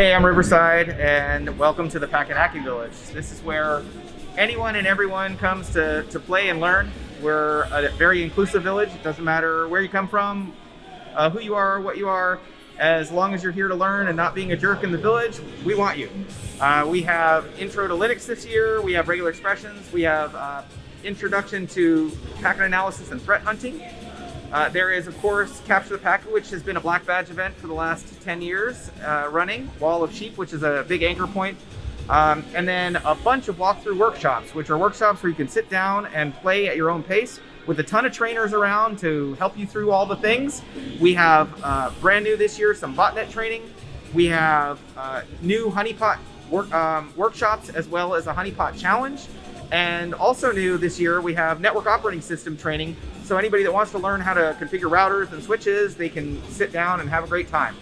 Hey, I'm Riverside, and welcome to the Packet Hacking Village. This is where anyone and everyone comes to, to play and learn. We're a very inclusive village. It doesn't matter where you come from, uh, who you are, what you are. As long as you're here to learn and not being a jerk in the village, we want you. Uh, we have Intro to Linux this year. We have regular expressions. We have uh, Introduction to Packet Analysis and Threat Hunting. Uh, there is, of course, Capture the Packet, which has been a black badge event for the last 10 years uh, running. Wall of Sheep, which is a big anchor point. Um, and then a bunch of walkthrough workshops, which are workshops where you can sit down and play at your own pace with a ton of trainers around to help you through all the things. We have uh, brand new this year, some botnet training. We have uh, new honeypot work, um, workshops as well as a honeypot challenge. And also new this year, we have network operating system training. So anybody that wants to learn how to configure routers and switches, they can sit down and have a great time.